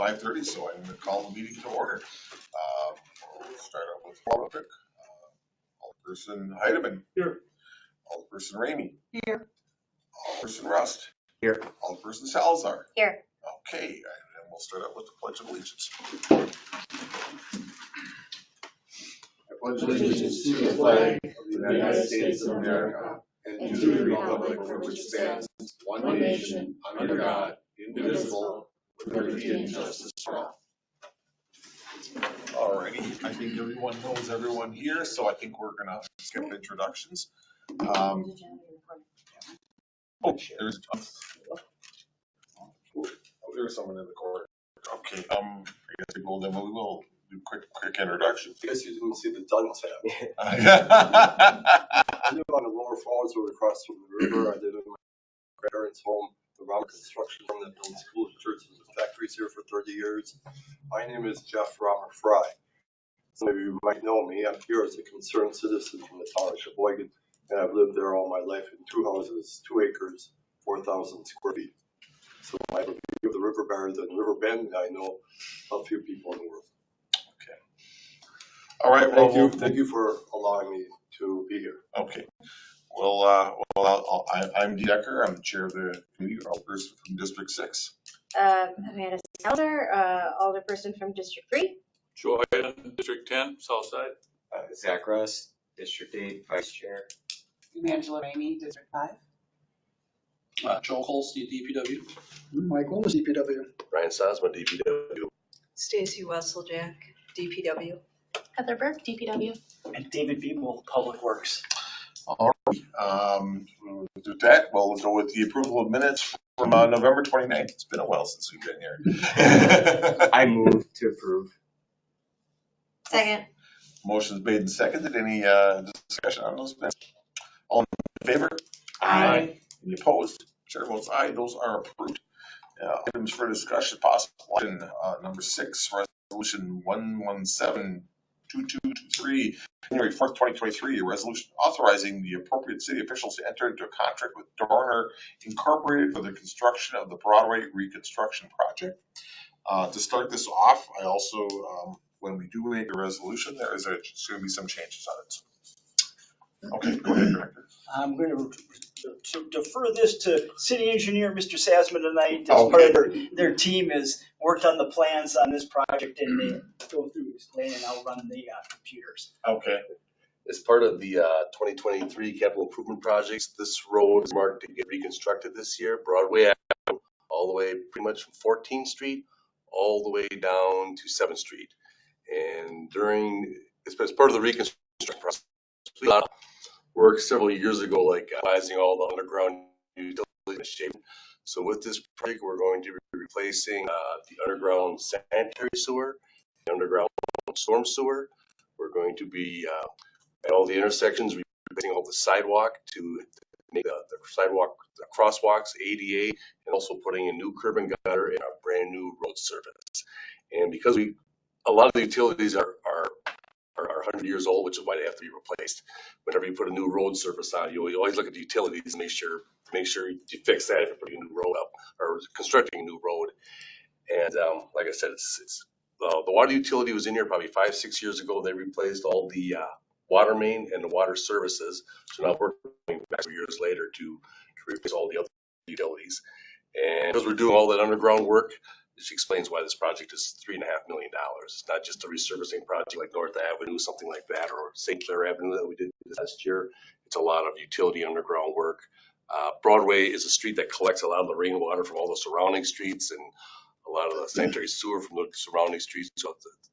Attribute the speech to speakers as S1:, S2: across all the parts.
S1: five thirty, so I'm gonna call the meeting to order. Um, We'll start out with Florrick. Alderperson Heidemann.
S2: Here.
S1: Alderperson Ramey.
S3: Here.
S1: Alderperson Rust.
S2: Here.
S1: Alderperson Salazar.
S3: Here.
S1: Okay, and then we'll start out with the pledge of allegiance.
S4: I pledge allegiance to the flag of the United States of America and to the republic for which it stands, one nation, under God, indivisible, with liberty and justice for all.
S1: Alrighty, I think everyone knows everyone here, so I think we're gonna skip introductions. Um, Oh, there's, oh, there's someone in the corner. Okay, um, I guess we will, then we will do quick, quick introductions.
S4: I guess you didn't see the Douglas hat. I live on the lower falls or across from the river. I live in my parents' home, the Rama Construction Firm that builds schools, churches, and factories here for thirty years. My name is Jeff Rama Fry. Some of you might know me. I'm here as a concerned citizen from the town of Sheboygan, and I've lived there all my life in two houses, two acres, four thousand square feet. So I have a view of the river better than River Bend. I know a few people in the world. Okay.
S1: All right, well,
S4: Thank you, thank you for allowing me to be here.
S1: okay. Well, uh, well, I'll- I, I'm Dee Decker, I'm the chair of the committee, Alderperson from District Six.
S3: Um, Amanda Salazar, uh, alderperson from District Three.
S2: Joy in District ten, Southside.
S5: Uh, Zach Rust, District Eight, Vice Chair.
S6: Angela Ramey, District Five.
S2: Uh, Joel Holstein, DPW.
S7: Mike Wallace, DPW.
S4: Ryan Sazama, DPW.
S6: Stacy Wesseljack, DPW.
S3: Heather Burke, DPW.
S8: and David Biebel, Public Works.
S1: Um, we'll do that, well, we'll go with the approval of minutes from, uh, November 29th. It's been a while since we've been here.
S5: I move to approve.
S3: Second.
S1: Motion's made and seconded, any, uh, discussion on those minutes? All in favor?
S3: Aye.
S1: Any opposed? Chair votes aye, those are approved. Uh, Items for discussion, possible action, uh, number six, resolution one one seven two two two three, January fourth, twenty twenty-three, a resolution authorizing the appropriate city officials to enter into a contract with Dorner Incorporated for the construction of the Broadway reconstruction project. Uh, to start this off, I also, um, when we do make a resolution, there is, gonna be some changes on it. Okay, go ahead, Director.
S8: I'm going to defer this to city engineer, Mr. Sazama tonight, as part of their, their team has worked on the plans on this project and they go through this plan and I'll run the uh, computers.
S1: Okay.
S4: As part of the uh, 2023 capital improvement projects, this road is marked to get reconstructed this year, Broadway Avenue, all the way pretty much from 14th Street, all the way down to 7th Street. And during, as as part of the reconstruction process, we got work several years ago, like analyzing all the underground utilities. So with this project, we're going to be replacing uh, the underground sanitary sewer, the underground storm sewer. We're going to be uh, at all the intersections, replacing all the sidewalk to make the the sidewalk, the crosswalks, ADA, and also putting a new curb and gutter and a brand new road surface. And because we, a lot of the utilities are, are, are are 100 years old, which is why they have to be replaced. Whenever you put a new road surface on, you always look at the utilities and make sure, make sure you fix that if you're putting a new road up or constructing a new road. And um, like I said, it's, it's, uh, the water utility was in here probably five, six years ago. They replaced all the uh, water main and the water services. So now we're going back two years later to, to replace all the other utilities. And because we're doing all that underground work, which explains why this project is three and a half million dollars. It's not just a resurfacing project like North Avenue, something like that, or St. Clair Avenue that we did last year. It's a lot of utility underground work. Uh, Broadway is a street that collects a lot of the rainwater from all the surrounding streets and a lot of the sanitary sewer from the surrounding streets. So the,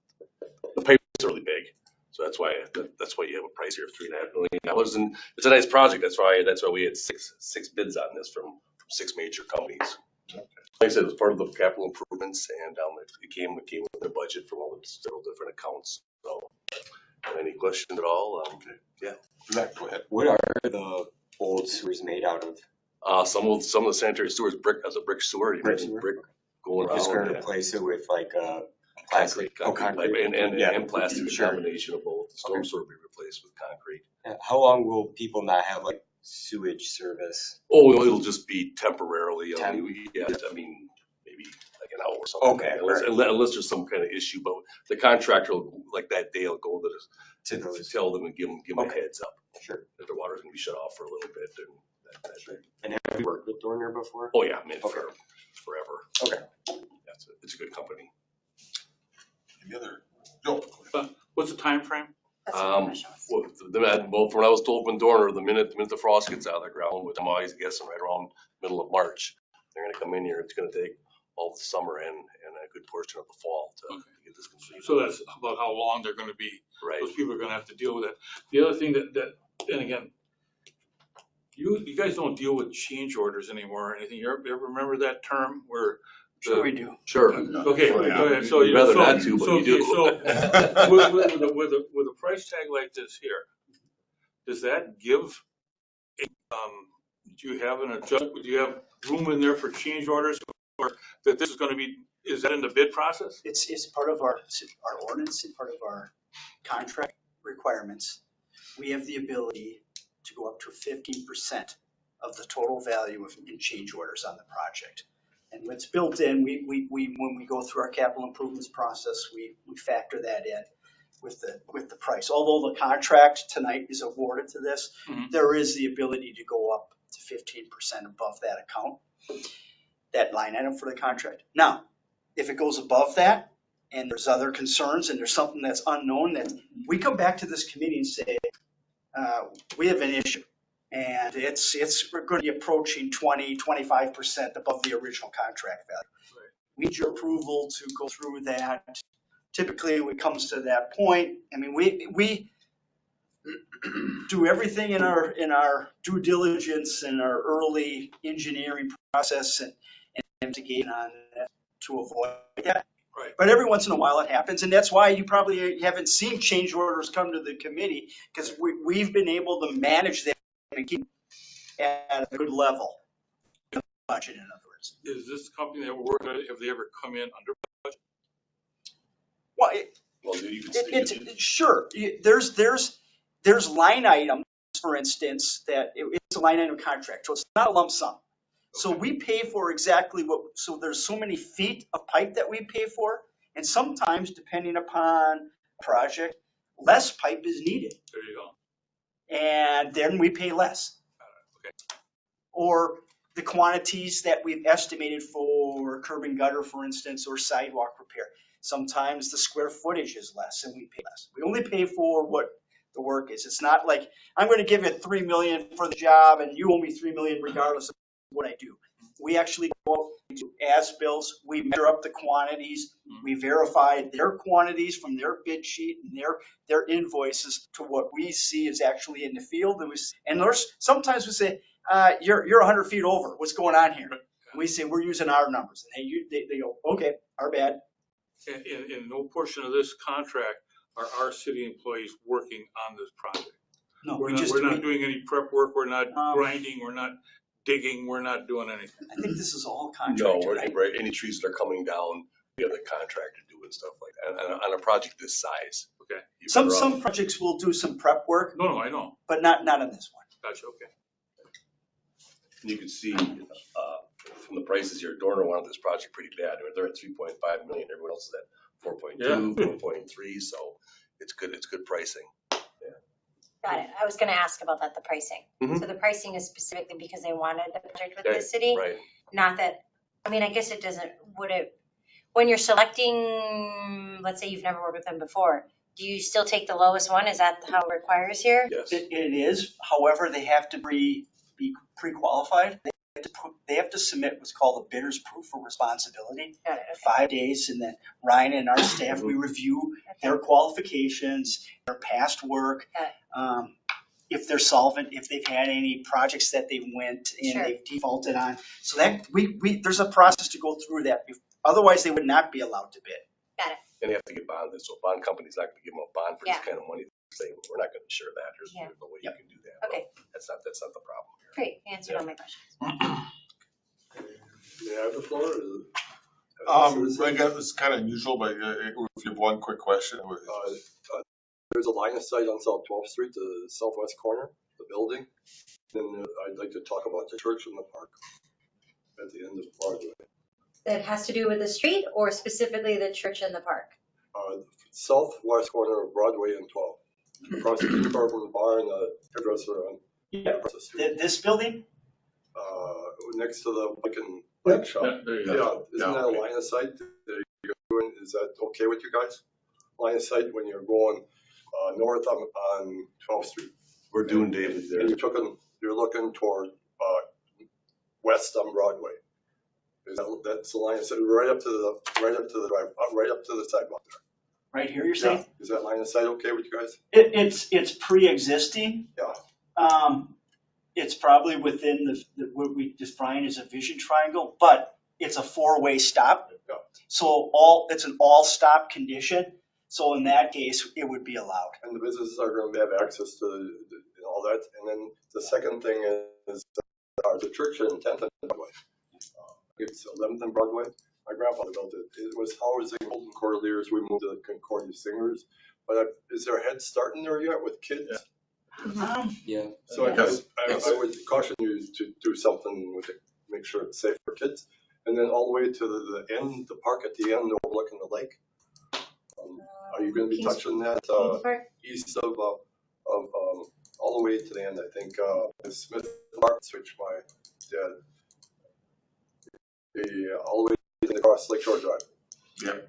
S4: the pipes are really big. So that's why, that- that's why you have a price here of three and a half million dollars. And it's a nice project. That's why, that's why we had six, six bids on this from, from six major companies. Like I said, it was part of the capital improvements and, um, it it came, it came with a budget from all the several different accounts. So, any questions at all? Um, yeah.
S1: Go ahead.
S5: What are the old sewers made out of?
S4: Uh, some of, some of the sanitary sewers brick, as a brick sewer, you
S5: Brick sewer?
S4: brick going
S5: Just gonna
S4: around.
S5: replace it with like uh plastic?
S4: Concrete,
S5: Oh,
S4: concrete,
S5: concrete.
S4: and, and,
S5: Yeah.
S4: and plastic, a
S5: Sure.
S4: combination of both. The storm
S5: Okay.
S4: sewer will be replaced with concrete.
S5: How long will people not have like sewage service?
S4: Oh, it'll- it'll just be temporarily, I mean, we- yeah, I mean, maybe like an hour or something.
S5: Okay,
S4: Unless, unless there's some kind of issue, but the contractor will, like that day, will go to,
S5: To
S4: the- to
S5: those,
S4: tell them and give them, give them a
S5: Okay.
S4: heads up.
S5: Sure.
S4: That the water's gonna be shut off for a little bit and that, that thing.
S5: and have you worked with Dorner before?
S4: Oh, yeah, I mean,
S5: Okay.
S4: for, forever.
S5: Okay.
S4: That's, a- it's a good company.
S1: Any other? Joe?
S2: What's the time frame?
S3: That's what
S4: Um,
S3: question was.
S4: Well, the, the- well, from when I was told from Dorner, the minute, the minute the frost gets out of the ground, which I'm always guessing right around middle of March, they're gonna come in here. It's gonna take all the summer and, and a good portion of the fall to
S2: Okay.
S4: get this completed.
S2: So that's about how long they're gonna be,
S4: Right.
S2: those people are gonna have to deal with it. The other thing that, that, and again, you, you guys don't deal with change orders anymore or anything. You ever, you ever remember that term where? The-
S8: Sure we do.
S4: Sure.
S2: Okay, go ahead. So
S4: We'd
S2: you,
S4: rather
S2: so,
S4: not to, but
S2: so,
S4: we do.
S2: so with, with, with a, with a, with a price tag like this here, does that give, um, do you have an adjust, do you have room in there for change orders? Or that this is gonna be, is that in the bid process?
S8: It's, it's part of our, our ordinance and part of our contract requirements. We have the ability to go up to fifteen percent of the total value of in change orders on the project. And what's built in, we, we, we, when we go through our capital improvements process, we, we factor that in with the, with the price. Although the contract tonight is awarded to this,
S2: Mhm.
S8: there is the ability to go up to fifteen percent above that account, that line item for the contract. Now, if it goes above that, and there's other concerns, and there's something that's unknown, that we come back to this committee and say, uh, we have an issue. And it's, it's, we're gonna be approaching 20, 25 percent above the original contract value.
S2: Right.
S8: We Need your approval to go through that. Typically, when it comes to that point, I mean, we, we do everything in our, in our due diligence and our early engineering process and and investigate on that to avoid that.
S2: Right.
S8: But every once in a while it happens, and that's why you probably haven't seen change orders come to the committee, because we, we've been able to manage that and keep at a good level. Budget, in other words.
S2: Is this company that we're working with, have they ever come in under?
S8: Well, it,
S4: Well, you can,
S8: it, it's,
S4: can-
S8: sure, there's, there's, there's line items, for instance, that it- it's a line item contract, so it's not a lump sum. So we pay for exactly what, so there's so many feet of pipe that we pay for, and sometimes depending upon project, less pipe is needed,
S2: There you go.
S8: And then we pay less.
S2: Okay.
S8: Or the quantities that we've estimated for curb and gutter, for instance, or sidewalk repair. Sometimes the square footage is less and we pay less. We only pay for what the work is. It's not like, I'm gonna give you three million for the job and you owe me three million regardless of what I do. We actually go out, we do as-builts, we measure up the quantities, we verify their quantities from their bid sheet and their, their invoices to what we see is actually in the field. And we, and there's, sometimes we say, uh, you're, you're hundred feet over, what's going on here? And we say, we're using our numbers, and they, they, they go, okay, our bad.
S2: In, in, in no portion of this contract are our city employees working on this project.
S8: No,
S2: We're
S8: we
S2: not,
S8: just,
S2: we're not
S8: we-
S2: doing any prep work, we're not
S8: Um,
S2: grinding, we're not digging, we're not doing anything.
S8: I think this is all
S4: no,
S8: contracted,
S4: we're-
S8: right?
S4: right, any trees that are coming down, we have the contractor do and stuff like that, on, on a project this size.
S2: Okay.
S4: you're
S8: Some,
S4: better off-
S8: some projects will do some prep work,
S2: No, no, I know.
S8: but not, not on this one.
S2: Gotcha, okay.
S4: And You can see, uh, from the prices here, Dorner wanted this project pretty bad. They're at three point five million, everyone else is at four point two,
S2: Yeah.
S4: four point three, so it's good, it's good pricing.
S3: Got it. I was gonna ask about that, the pricing.
S4: Mhm.
S3: So the pricing is specifically because they wanted the project with
S4: Okay,
S3: the city?
S4: Right,
S3: Not that, I mean, I guess it doesn't, would it, when you're selecting, let's say you've never worked with them before, do you still take the lowest one? Is that how it requires here?
S4: yes.
S8: It, it is, however, they have to be, be pre-qualified. They have to, put- they have to submit what's called a bidder's proof of responsibility.
S3: Got it,
S8: Five days, and then Ryan and our staff, we review
S3: okay.
S8: their qualifications, their past work.
S3: Got
S8: um, If they're solvent, if they've had any projects that they went and
S3: Sure.
S8: they've defaulted on. So that, we, we, there's a process to go through that. Otherwise, they would not be allowed to bid.
S4: And they have to get bonded, so a bond company's not gonna give them a bond for this
S3: Yeah.
S4: kind of money. Say, we're not gonna share that, there's
S3: Yeah.
S4: there's no way you can do that.
S3: Okay.
S4: That's not, that's not the problem here.
S3: Great, you answered all my questions.
S9: May I have the floor? or-
S1: Um, I guess it's kind of unusual, but uh, if you have one quick question.
S9: Uh, uh, There's a line of sight on South 12th Street, the southwest corner, the building. Then uh, I'd like to talk about the church in the park at the end of Broadway.
S3: that has to do with the street or specifically the church and the park?
S9: Uh, southwest corner of Broadway and twelve. Across the car from the bar and the hairdresser on,
S8: Yeah,
S9: the street.
S8: this building,
S9: Uh, next to the bike and bike shop.
S2: Yeah, there you.
S9: Yeah, isn't
S1: Yeah,
S9: that a
S1: okay.
S9: line of sight that you're doing? Is that okay with you guys? Line of sight when you're going, uh, north on, on twelfth street?
S4: We're doing David there.
S9: And you're looking, you're looking toward, uh, west on Broadway. Is that, that's the line of sight, right up to the, right up to the drive, uh, right up to the sidewalk there.
S8: right here, you're saying?
S9: Yeah, is that line of sight okay with you guys?
S8: It, it's, it's pre-existing.
S9: Yeah.
S8: Um, it's probably within the, the- what we define as a vision triangle, but it's a four-way stop.
S9: Yeah.
S8: So all, it's an all-stop condition. So in that case, it would be allowed.
S9: And the businesses are gonna have access to, the- the- all that. And then the second thing is, uh, the church in Tenth and Broadway. Uh, It's Eleventh and Broadway. My grandfather built it. It was housing Holden Cordeliers. We moved to the Concordia Singers. But uh, is there a head start in there yet with kids?
S8: Um,
S5: Yeah.
S9: So I guess, I, I would caution you to do something with it, make sure it's safe for kids. And then all the way to the, the end, the park at the end overlooking the lake. Um, Are you gonna be
S3: Kings-
S9: touching that, uh,
S3: Kings
S9: east of, uh, of, um, all the way to the end, I think, uh, the Smith Park, which my dad. The, uh, all the way across Lake Shore Drive.
S1: Yeah.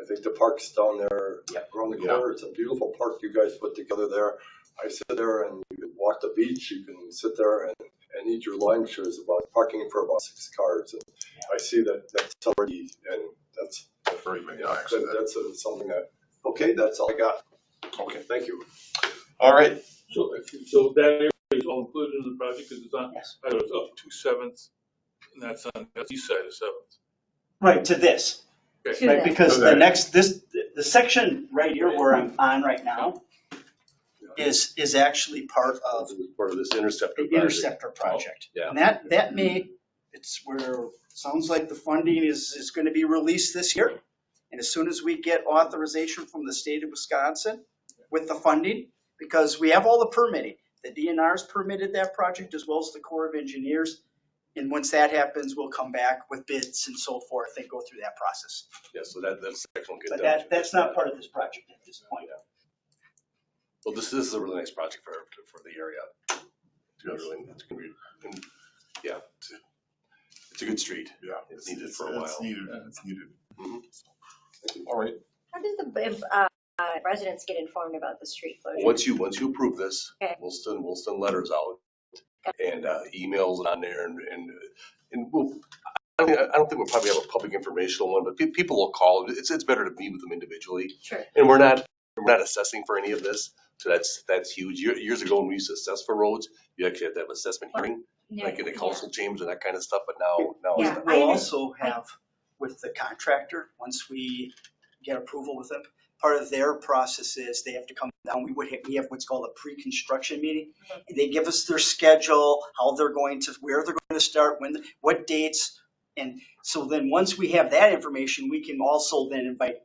S9: I think the park's down there
S8: Yep.
S9: around the
S1: Yeah.
S9: corner. It's a beautiful park you guys put together there. I sit there and you can walk the beach, you can sit there and, and eat your lunch. There's about parking for about six cars. And I see that, that's already, and that's,
S1: Very many,
S9: yeah, that- that's uh, something that, okay, that's all I got.
S1: Okay,
S9: Thank you.
S1: all right.
S2: So, so that area is all included in the project, because it's on,
S8: Yes.
S2: I know it's up to Seventh, and that's on, that's east side of Seventh.
S8: right, to this.
S3: To
S8: Right,
S3: that.
S8: because
S1: To
S8: the
S1: that.
S8: next, this, the section right here where I'm on right now is, is actually part of
S4: Part of this interceptor.
S8: the
S4: project.
S8: interceptor project.
S4: yeah.
S8: And that, that may, it's where, sounds like the funding is, is gonna be released this year. And as soon as we get authorization from the state of Wisconsin with the funding, because we have all the permitting, the DNR's permitted that project as well as the Corps of Engineers. And once that happens, we'll come back with bids and so forth and go through that process.
S4: Yeah, so that, that section will get
S8: But that, that's not part of this project at this point.
S4: Well, this, this is a really nice project for, for the area. It's gonna really, it's gonna be, yeah, it's, a- it's a good street.
S1: Yeah.
S4: It's needed for a
S1: It's
S4: while.
S1: needed, it's needed.
S4: Mhm.
S1: All right,
S3: How did the uh, uh, residents get informed about the street closure?
S4: Once you, once you approve this,
S3: Okay.
S4: we'll send, we'll send letters out and, uh, emails on there and, and, and we'll, I mean, I I don't think we'll probably have a public informational one, but pe- people will call. It's, it's better to meet with them individually.
S3: Sure.
S4: And we're not, we're not assessing for any of this, so that's, that's huge. Year- Years ago, when we used to assess for roads, you actually had to have an assessment hearing,
S3: Yeah,
S4: like in the
S3: yeah.
S4: council chambers and that kind of stuff, but now, now it's
S3: Yeah.
S4: not.
S3: I
S8: We'll
S3: under-
S8: also have with the contractor, once we get approval with them, part of their process is they have to come down, we would, have- we have what's called a pre-construction meeting. And They give us their schedule, how they're going to, where they're going to start, when, what dates. And so then, once we have that information, we can also then invite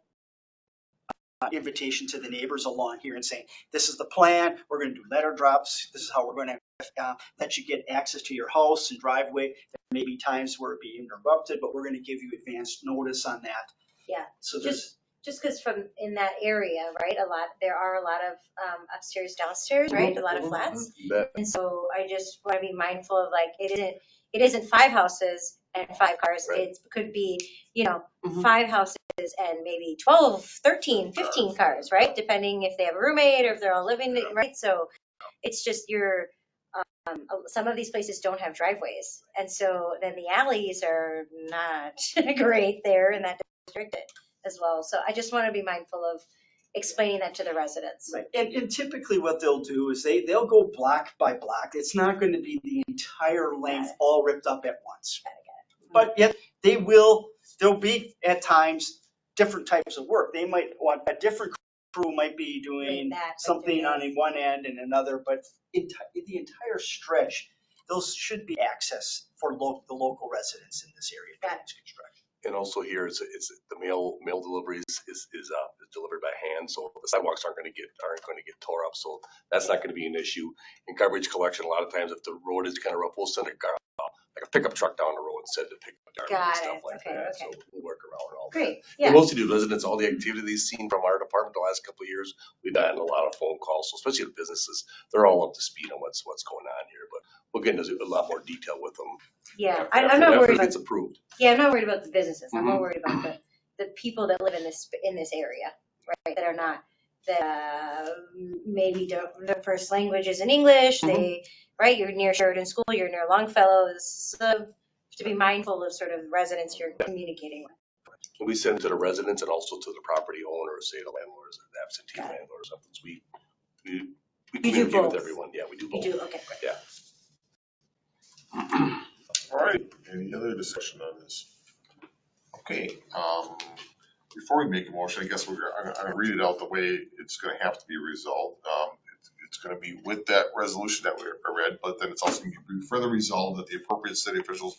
S8: uh, invitation to the neighbors along here and saying, this is the plan, we're gonna do letter drops, this is how we're gonna uh, let you get access to your house and driveway. There may be times where it be interrupted, but we're gonna give you advanced notice on that.
S3: Yeah,
S8: So there's,
S3: Just, just because from in that area, right, a lot, there are a lot of um, upstairs, downstairs, right, a lot of flats. And so I just want to be mindful of like, it isn't, it isn't five houses and five cars.
S4: Right.
S3: It could be, you know,
S8: Mhm.
S3: five houses and maybe 12, 13, 15 cars, right? Depending if they have a roommate or if they're all living, right? So it's just your, um, some of these places don't have driveways. And so then the alleys are not great there in that district as well. So I just want to be mindful of explaining that to the residents.
S8: Right, and, and typically what they'll do is they, they'll go block by block. It's not gonna be the entire length all ripped up at once. But yet, they will, there'll be at times, different types of work. They might want, a different crew might be doing
S3: that,
S8: something on one end and another, but enti- the entire stretch, those should be access for lo- the local residents in this area during
S3: Got
S8: this construction.
S4: And also here, it's, it's, the mail, mail deliveries is, is, uh, is delivered by hand, so the sidewalks aren't gonna get, aren't gonna get tore up, so that's not gonna be an issue. In garbage collection, a lot of times if the road is kinda rough, we'll send a gar, like a pickup truck down the road instead of pick up garbage
S3: Got
S4: and stuff
S3: it.
S4: like
S3: Okay,
S4: that. So
S3: okay.
S4: we'll work around all that.
S3: Great, yeah,
S4: mostly do residents, all the activities seen from our department the last couple of years, we've gotten a lot of phone calls, so especially the businesses, they're all up to speed on what's, what's going on here, but we'll get into a lot more detail with them.
S3: yeah.
S4: after-
S3: I, I'm
S4: after-
S3: not
S4: after
S3: worried
S4: it
S3: about,
S4: gets approved.
S3: yeah, I'm not worried about the businesses. I'm more
S4: Mhm.
S3: worried about the, the people that live in this, in this area, right? That are not, that uh, maybe don't, their first language isn't English,
S4: Mm-hmm.
S3: they, right? You're near Sheridan School, you're near Longfellow. This is, uh, to be mindful of sort of residents you're communicating with.
S4: We send it to the residents and also to the property owners, say the landlords, the absentee
S3: Got it.
S4: landlords, something. We, we, we
S3: do
S4: communicate with everyone. Yeah, we do
S3: You
S4: both.
S3: do, okay. Yeah.
S1: All right, any other discussion on this? Okay, um, before we make a motion, I guess we're, I'm, I'm gonna read it out the way it's gonna have to be resolved. Um, it's, gonna be with that resolution that we read, but then it's also gonna be further resolved that the appropriate city officials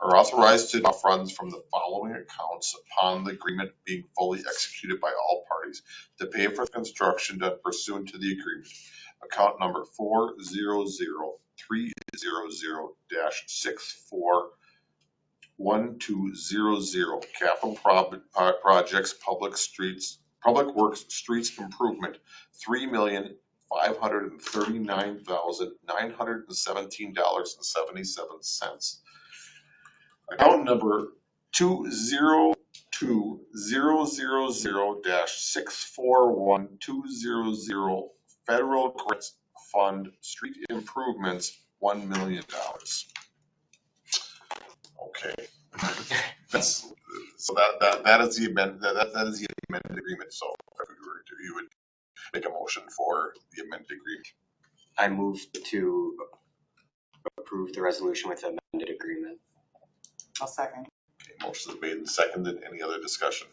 S1: are authorized to draw funds from the following accounts upon the agreement being fully executed by all parties to pay for construction done pursuant to the agreement. Account number four zero zero three zero zero dash six four one two zero zero, capital prob- uh, projects, public streets, public works, streets improvement, three million five hundred and thirty-nine thousand nine hundred and seventeen dollars and seventy-seven cents. Account number two zero two zero zero zero dash six four one two zero zero, federal grants fund, street improvements, one million dollars. Okay. That's, so that, that, that is the amend, that, that- is the amended agreement, so if we were to, you would make a motion for the amended agreement.
S5: I move to approve the resolution with the amended agreement.
S6: I'll second.
S1: Okay, motion is made and seconded, any other discussion?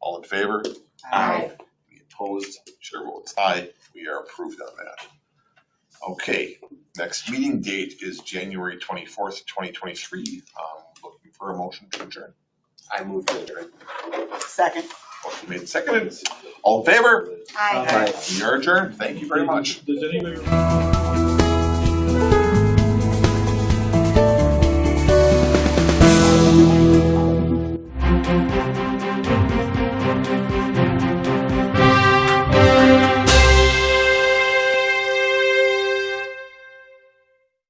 S1: All in favor?
S3: Aye.
S1: Any opposed? Chair votes aye, we are approved on that. Okay, next meeting date is January twenty-fourth, twenty twenty-three, um, looking for a motion to adjourn.
S5: I move to adjourn.
S6: Second.
S1: Motion made seconded, all in favor?
S3: Aye.
S1: We are adjourned, thank you very much.
S2: Does anybody?